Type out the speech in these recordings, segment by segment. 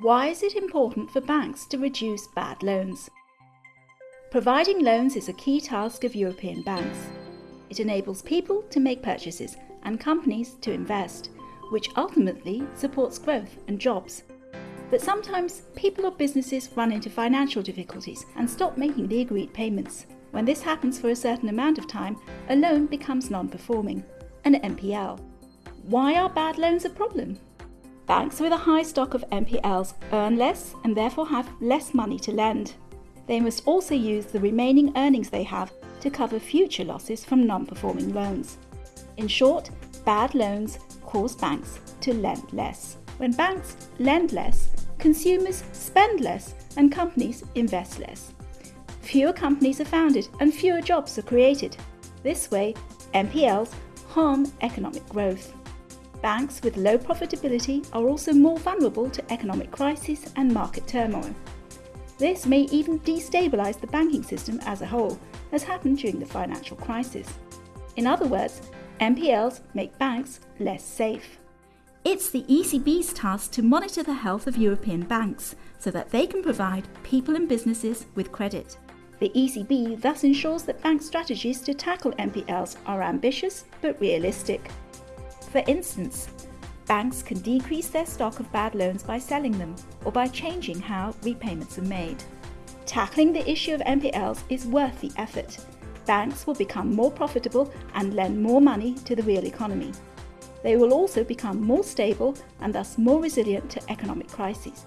Why is it important for banks to reduce bad loans? Providing loans is a key task of European banks. It enables people to make purchases and companies to invest, which ultimately supports growth and jobs. But sometimes people or businesses run into financial difficulties and stop making the agreed payments. When this happens for a certain amount of time, a loan becomes non performing, an NPL. Why are bad loans a problem? Banks with a high stock of NPLs earn less and therefore have less money to lend. They must also use the remaining earnings they have to cover future losses from non performing loans. In short, bad loans cause banks to lend less. When banks lend less, consumers spend less and companies invest less. Fewer companies are founded and fewer jobs are created. This way, NPLs harm economic growth. Banks with low profitability are also more vulnerable to economic crisis and market turmoil. This may even destabilise the banking system as a whole, as happened during the financial crisis. In other words, NPLs make banks less safe. It's the ECB's task to monitor the health of European banks so that they can provide people and businesses with credit. The ECB thus ensures that bank strategies to tackle NPLs are ambitious but realistic. For instance, banks can decrease their stock of bad loans by selling them or by changing how repayments are made. Tackling the issue of NPLs is worth the effort. Banks will become more profitable and lend more money to the real economy. They will also become more stable and thus more resilient to economic crises.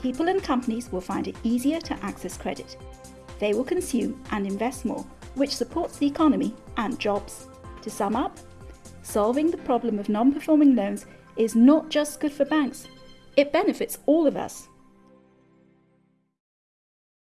People and companies will find it easier to access credit. They will consume and invest more, which supports the economy and jobs. To sum up, solving the problem of non performing loans is not just good for banks, it benefits all of us.